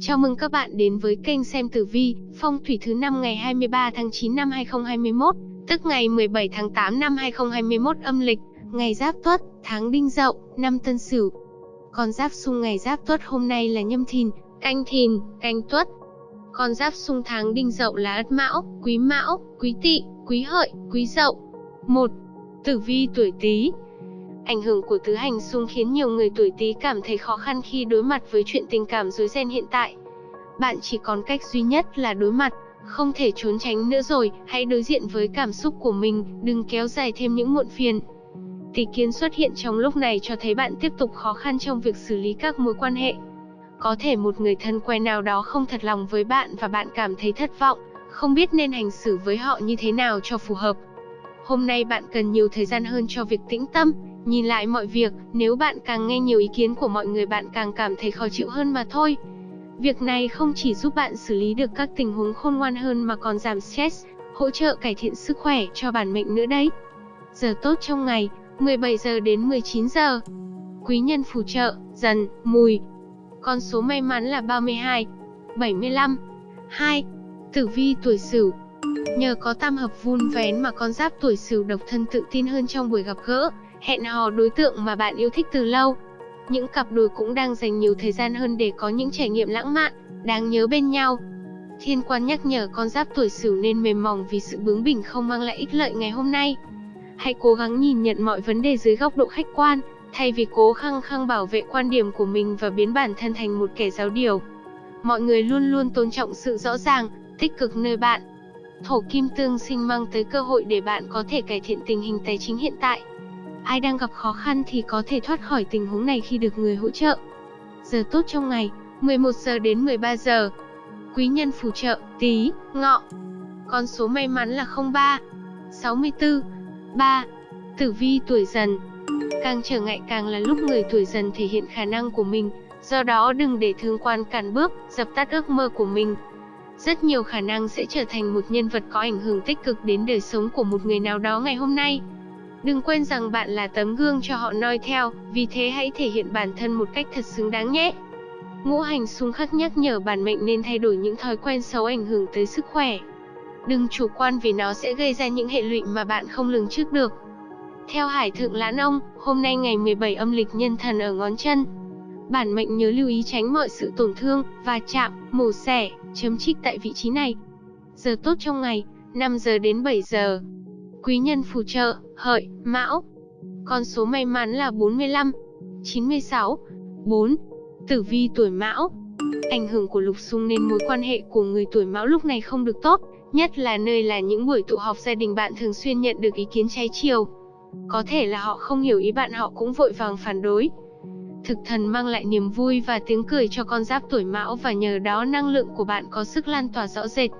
Chào mừng các bạn đến với kênh xem tử vi, phong thủy thứ năm ngày 23 tháng 9 năm 2021, tức ngày 17 tháng 8 năm 2021 âm lịch, ngày Giáp Tuất, tháng Đinh Dậu, năm Tân Sửu. Con giáp xung ngày Giáp Tuất hôm nay là Nhâm Thìn, Canh Thìn, Canh Tuất. Con giáp xung tháng Đinh Dậu là Ất Mão, Quý Mão, Quý Tỵ, Quý Hợi, Quý Dậu. 1. Tử vi tuổi Tý, Ảnh hưởng của tứ hành xung khiến nhiều người tuổi Tý cảm thấy khó khăn khi đối mặt với chuyện tình cảm rối ren hiện tại. Bạn chỉ còn cách duy nhất là đối mặt, không thể trốn tránh nữa rồi, hãy đối diện với cảm xúc của mình, đừng kéo dài thêm những muộn phiền. Tỷ kiến xuất hiện trong lúc này cho thấy bạn tiếp tục khó khăn trong việc xử lý các mối quan hệ. Có thể một người thân quen nào đó không thật lòng với bạn và bạn cảm thấy thất vọng, không biết nên hành xử với họ như thế nào cho phù hợp. Hôm nay bạn cần nhiều thời gian hơn cho việc tĩnh tâm, Nhìn lại mọi việc, nếu bạn càng nghe nhiều ý kiến của mọi người bạn càng cảm thấy khó chịu hơn mà thôi. Việc này không chỉ giúp bạn xử lý được các tình huống khôn ngoan hơn mà còn giảm stress, hỗ trợ cải thiện sức khỏe cho bản mệnh nữa đấy. Giờ tốt trong ngày, 17 giờ đến 19 giờ. Quý nhân phù trợ, dần, mùi. Con số may mắn là 32, 75, 2. Tử vi tuổi Sửu. Nhờ có tam hợp vun vén mà con giáp tuổi Sửu độc thân tự tin hơn trong buổi gặp gỡ, hẹn hò đối tượng mà bạn yêu thích từ lâu. Những cặp đôi cũng đang dành nhiều thời gian hơn để có những trải nghiệm lãng mạn, đáng nhớ bên nhau. Thiên quan nhắc nhở con giáp tuổi Sửu nên mềm mỏng vì sự bướng bỉnh không mang lại ích lợi ngày hôm nay. Hãy cố gắng nhìn nhận mọi vấn đề dưới góc độ khách quan, thay vì cố khăng khăng bảo vệ quan điểm của mình và biến bản thân thành một kẻ giáo điều. Mọi người luôn luôn tôn trọng sự rõ ràng, tích cực nơi bạn. Thổ kim tương sinh mang tới cơ hội để bạn có thể cải thiện tình hình tài chính hiện tại. Ai đang gặp khó khăn thì có thể thoát khỏi tình huống này khi được người hỗ trợ. Giờ tốt trong ngày, 11 giờ đến 13 giờ. Quý nhân phù trợ, tí, ngọ. Con số may mắn là 03, 64, 3. Tử vi tuổi dần. Càng trở ngại càng là lúc người tuổi dần thể hiện khả năng của mình, do đó đừng để thương quan cản bước, dập tắt ước mơ của mình. Rất nhiều khả năng sẽ trở thành một nhân vật có ảnh hưởng tích cực đến đời sống của một người nào đó ngày hôm nay. Đừng quên rằng bạn là tấm gương cho họ noi theo, vì thế hãy thể hiện bản thân một cách thật xứng đáng nhé. Ngũ hành xung khắc nhắc nhở bản mệnh nên thay đổi những thói quen xấu ảnh hưởng tới sức khỏe. Đừng chủ quan vì nó sẽ gây ra những hệ lụy mà bạn không lường trước được. Theo Hải Thượng Lãn Ông, hôm nay ngày 17 âm lịch nhân thần ở ngón chân. Bản mệnh nhớ lưu ý tránh mọi sự tổn thương, và chạm, mổ xẻ, chấm trích tại vị trí này. Giờ tốt trong ngày, 5 giờ đến 7 giờ. Quý nhân phù trợ, hợi, mão. Con số may mắn là 45, 96, 4. Tử vi tuổi mão. Ảnh hưởng của lục xung nên mối quan hệ của người tuổi mão lúc này không được tốt, nhất là nơi là những buổi tụ họp gia đình bạn thường xuyên nhận được ý kiến trái chiều. Có thể là họ không hiểu ý bạn họ cũng vội vàng phản đối. Thực thần mang lại niềm vui và tiếng cười cho con giáp tuổi mão và nhờ đó năng lượng của bạn có sức lan tỏa rõ rệt.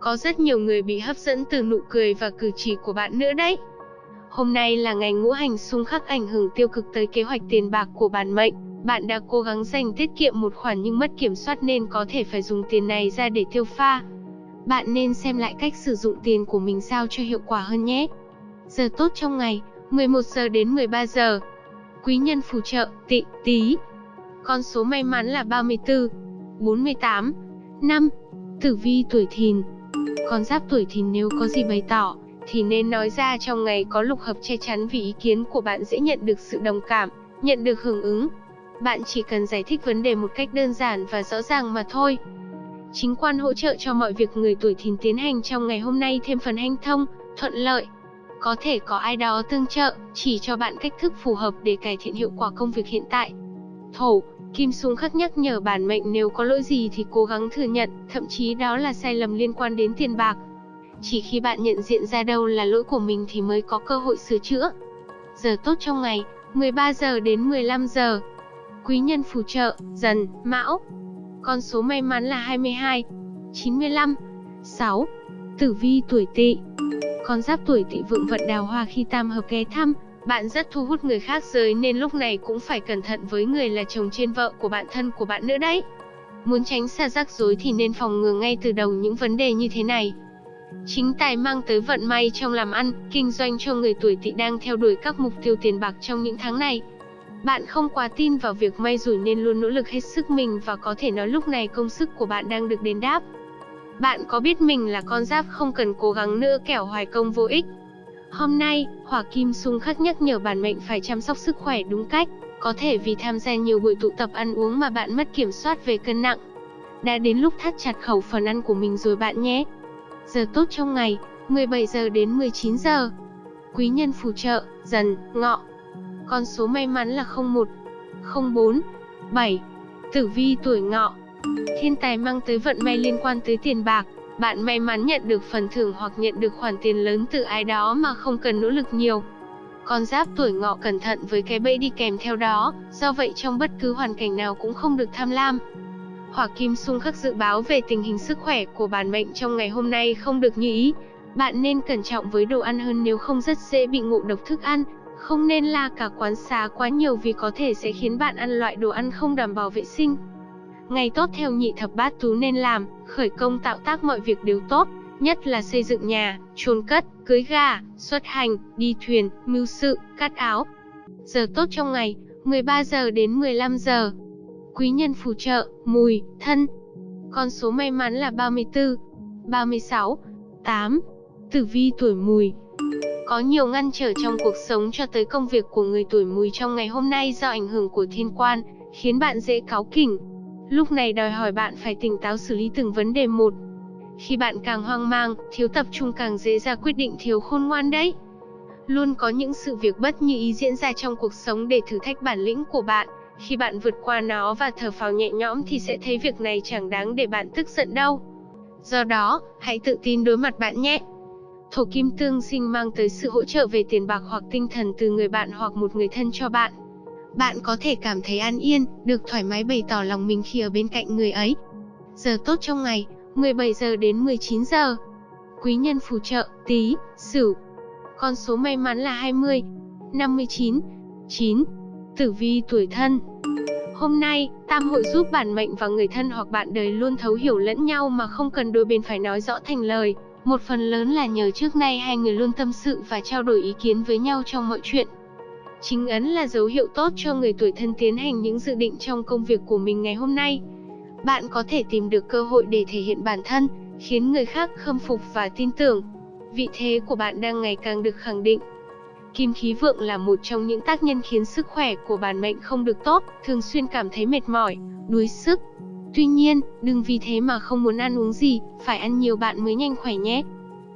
Có rất nhiều người bị hấp dẫn từ nụ cười và cử chỉ của bạn nữa đấy. Hôm nay là ngày ngũ hành xung khắc ảnh hưởng tiêu cực tới kế hoạch tiền bạc của bản mệnh. Bạn đã cố gắng dành tiết kiệm một khoản nhưng mất kiểm soát nên có thể phải dùng tiền này ra để tiêu pha. Bạn nên xem lại cách sử dụng tiền của mình sao cho hiệu quả hơn nhé. Giờ tốt trong ngày, 11 giờ đến 13 giờ. Quý nhân phù trợ, tị, tí. Con số may mắn là 34, 48, 5. Tử vi tuổi thìn, con giáp tuổi thìn nếu có gì bày tỏ, thì nên nói ra trong ngày có lục hợp che chắn vì ý kiến của bạn dễ nhận được sự đồng cảm, nhận được hưởng ứng. Bạn chỉ cần giải thích vấn đề một cách đơn giản và rõ ràng mà thôi. Chính quan hỗ trợ cho mọi việc người tuổi thìn tiến hành trong ngày hôm nay thêm phần hanh thông, thuận lợi. Có thể có ai đó tương trợ, chỉ cho bạn cách thức phù hợp để cải thiện hiệu quả công việc hiện tại. Thổ, Kim Sung khắc nhắc nhở bản mệnh nếu có lỗi gì thì cố gắng thừa nhận, thậm chí đó là sai lầm liên quan đến tiền bạc. Chỉ khi bạn nhận diện ra đâu là lỗi của mình thì mới có cơ hội sửa chữa. Giờ tốt trong ngày, 13 giờ đến 15 giờ. Quý nhân phù trợ, dần, mão. Con số may mắn là 22, 95, 6. Tử vi tuổi tỵ. Con giáp tuổi tỵ vượng vận đào hoa khi tam hợp ghé thăm, bạn rất thu hút người khác giới nên lúc này cũng phải cẩn thận với người là chồng trên vợ của bạn thân của bạn nữa đấy. Muốn tránh xa rắc rối thì nên phòng ngừa ngay từ đầu những vấn đề như thế này. Chính tài mang tới vận may trong làm ăn, kinh doanh cho người tuổi tỵ đang theo đuổi các mục tiêu tiền bạc trong những tháng này. Bạn không quá tin vào việc may rủi nên luôn nỗ lực hết sức mình và có thể nói lúc này công sức của bạn đang được đền đáp. Bạn có biết mình là con giáp không cần cố gắng nữa kẻo hoài công vô ích. Hôm nay, Hỏa Kim xung khắc nhắc nhở bản mệnh phải chăm sóc sức khỏe đúng cách, có thể vì tham gia nhiều buổi tụ tập ăn uống mà bạn mất kiểm soát về cân nặng. Đã đến lúc thắt chặt khẩu phần ăn của mình rồi bạn nhé. Giờ tốt trong ngày, 17 giờ đến 19 giờ. Quý nhân phù trợ, dần, ngọ. Con số may mắn là 01, 04, 7. Tử vi tuổi ngọ. Thiên tài mang tới vận may liên quan tới tiền bạc. Bạn may mắn nhận được phần thưởng hoặc nhận được khoản tiền lớn từ ai đó mà không cần nỗ lực nhiều. Con giáp tuổi ngọ cẩn thận với cái bẫy đi kèm theo đó, do vậy trong bất cứ hoàn cảnh nào cũng không được tham lam. Hỏa Kim xung khắc dự báo về tình hình sức khỏe của bản mệnh trong ngày hôm nay không được như ý. Bạn nên cẩn trọng với đồ ăn hơn nếu không rất dễ bị ngộ độc thức ăn. Không nên la cả quán xá quá nhiều vì có thể sẽ khiến bạn ăn loại đồ ăn không đảm bảo vệ sinh. Ngày tốt theo nhị thập bát tú nên làm, khởi công tạo tác mọi việc đều tốt, nhất là xây dựng nhà, chôn cất, cưới gà, xuất hành, đi thuyền, mưu sự, cắt áo. Giờ tốt trong ngày, 13 giờ đến 15 giờ. Quý nhân phù trợ, mùi, thân. Con số may mắn là 34, 36, 8. Tử vi tuổi mùi. Có nhiều ngăn trở trong cuộc sống cho tới công việc của người tuổi mùi trong ngày hôm nay do ảnh hưởng của thiên quan, khiến bạn dễ cáu kỉnh. Lúc này đòi hỏi bạn phải tỉnh táo xử lý từng vấn đề một. Khi bạn càng hoang mang, thiếu tập trung càng dễ ra quyết định thiếu khôn ngoan đấy. Luôn có những sự việc bất như ý diễn ra trong cuộc sống để thử thách bản lĩnh của bạn. Khi bạn vượt qua nó và thở phào nhẹ nhõm thì sẽ thấy việc này chẳng đáng để bạn tức giận đâu. Do đó, hãy tự tin đối mặt bạn nhé. Thổ kim tương sinh mang tới sự hỗ trợ về tiền bạc hoặc tinh thần từ người bạn hoặc một người thân cho bạn. Bạn có thể cảm thấy an yên, được thoải mái bày tỏ lòng mình khi ở bên cạnh người ấy. Giờ tốt trong ngày, 17 giờ đến 19 giờ. Quý nhân phù trợ, tí, sửu. Con số may mắn là 20, 59, 9. Tử vi tuổi thân. Hôm nay, tam hội giúp bản mệnh và người thân hoặc bạn đời luôn thấu hiểu lẫn nhau mà không cần đôi bên phải nói rõ thành lời. Một phần lớn là nhờ trước nay hai người luôn tâm sự và trao đổi ý kiến với nhau trong mọi chuyện. Chính ấn là dấu hiệu tốt cho người tuổi thân tiến hành những dự định trong công việc của mình ngày hôm nay. Bạn có thể tìm được cơ hội để thể hiện bản thân, khiến người khác khâm phục và tin tưởng. Vị thế của bạn đang ngày càng được khẳng định. Kim khí vượng là một trong những tác nhân khiến sức khỏe của bản mệnh không được tốt, thường xuyên cảm thấy mệt mỏi, đuối sức. Tuy nhiên, đừng vì thế mà không muốn ăn uống gì, phải ăn nhiều bạn mới nhanh khỏe nhé.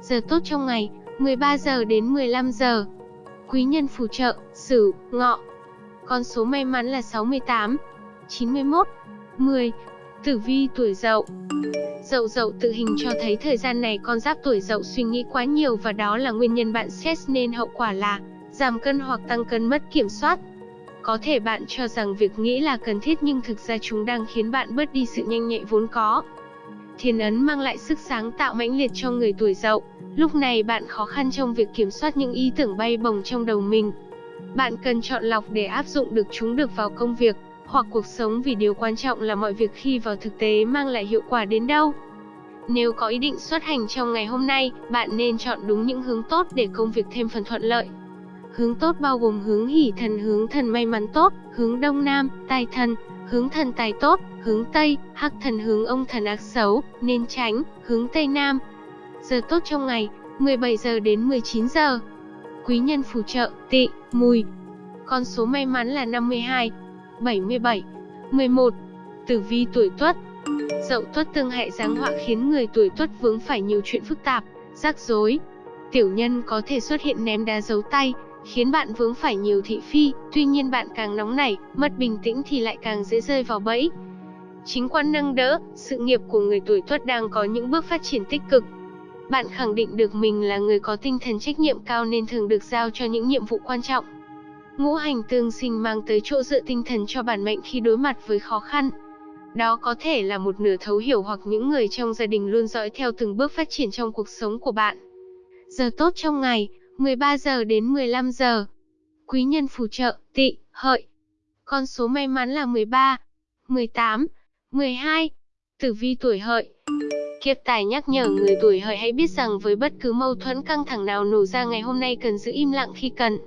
Giờ tốt trong ngày, 13 giờ đến 15 giờ. Quý nhân phù trợ, Sửu, Ngọ. Con số may mắn là 68, 91, 10. Tử vi tuổi Dậu. Dậu Dậu tự hình cho thấy thời gian này con giáp tuổi Dậu suy nghĩ quá nhiều và đó là nguyên nhân bạn stress nên hậu quả là giảm cân hoặc tăng cân mất kiểm soát. Có thể bạn cho rằng việc nghĩ là cần thiết nhưng thực ra chúng đang khiến bạn bớt đi sự nhanh nhạy vốn có. Thiên ấn mang lại sức sáng tạo mãnh liệt cho người tuổi Dậu. Lúc này bạn khó khăn trong việc kiểm soát những ý tưởng bay bổng trong đầu mình. Bạn cần chọn lọc để áp dụng được chúng được vào công việc hoặc cuộc sống vì điều quan trọng là mọi việc khi vào thực tế mang lại hiệu quả đến đâu. Nếu có ý định xuất hành trong ngày hôm nay, bạn nên chọn đúng những hướng tốt để công việc thêm phần thuận lợi. Hướng tốt bao gồm hướng hỷ thần hướng thần may mắn tốt, hướng đông nam, tài thần, hướng thần tài tốt, hướng tây, hắc thần hướng ông thần ác xấu, nên tránh, hướng tây nam. Giờ tốt trong ngày, 17 giờ đến 19 giờ. Quý nhân phù trợ, tị, mùi. Con số may mắn là 52, 77, 11. Tử vi tuổi Tuất. Dậu Tuất tương hại giáng họa khiến người tuổi Tuất vướng phải nhiều chuyện phức tạp, rắc rối. Tiểu nhân có thể xuất hiện ném đá giấu tay, khiến bạn vướng phải nhiều thị phi, tuy nhiên bạn càng nóng nảy, mất bình tĩnh thì lại càng dễ rơi vào bẫy. Chính quan nâng đỡ, sự nghiệp của người tuổi Tuất đang có những bước phát triển tích cực. Bạn khẳng định được mình là người có tinh thần trách nhiệm cao nên thường được giao cho những nhiệm vụ quan trọng. Ngũ hành tương sinh mang tới chỗ dựa tinh thần cho bản mệnh khi đối mặt với khó khăn. Đó có thể là một nửa thấu hiểu hoặc những người trong gia đình luôn dõi theo từng bước phát triển trong cuộc sống của bạn. Giờ tốt trong ngày, 13 giờ đến 15 giờ. Quý nhân phù trợ, tị, hợi. Con số may mắn là 13, 18, 12. Tử vi tuổi hợi. Kiếp tài nhắc nhở người tuổi hợi hãy biết rằng với bất cứ mâu thuẫn căng thẳng nào nổ ra ngày hôm nay cần giữ im lặng khi cần.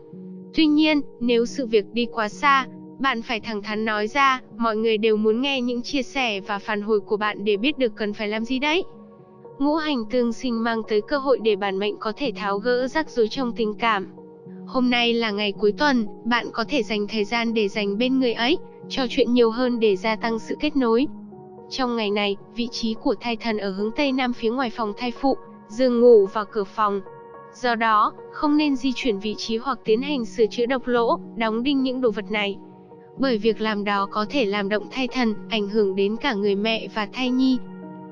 Tuy nhiên, nếu sự việc đi quá xa, Bạn phải thẳng thắn nói ra, mọi người đều muốn nghe những chia sẻ và phản hồi của bạn để biết được cần phải làm gì đấy. Ngũ hành tương sinh mang tới cơ hội để bản mệnh có thể tháo gỡ rắc rối trong tình cảm. Hôm nay là ngày cuối tuần, bạn có thể dành thời gian để dành bên người ấy, trò chuyện nhiều hơn để gia tăng sự kết nối. Trong ngày này, vị trí của thai thần ở hướng Tây Nam phía ngoài phòng thai phụ, giường ngủ và cửa phòng. Do đó, không nên di chuyển vị trí hoặc tiến hành sửa chữa độc lỗ, đóng đinh những đồ vật này. Bởi việc làm đó có thể làm động thai thần, ảnh hưởng đến cả người mẹ và thai nhi.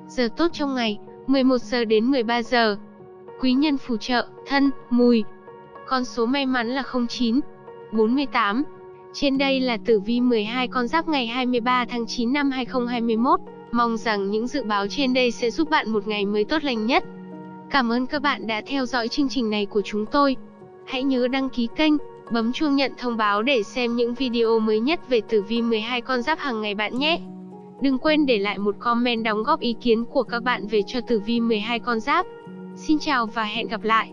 Giờ tốt trong ngày, 11 giờ đến 13 giờ. Quý nhân phù trợ, thân, mùi. Con số may mắn là 09, 48. Trên đây là tử vi 12 con giáp ngày 23 tháng 9 năm 2021. Mong rằng những dự báo trên đây sẽ giúp bạn một ngày mới tốt lành nhất. Cảm ơn các bạn đã theo dõi chương trình này của chúng tôi. Hãy nhớ đăng ký kênh, bấm chuông nhận thông báo để xem những video mới nhất về tử vi 12 con giáp hàng ngày bạn nhé. Đừng quên để lại một comment đóng góp ý kiến của các bạn về cho tử vi 12 con giáp. Xin chào và hẹn gặp lại.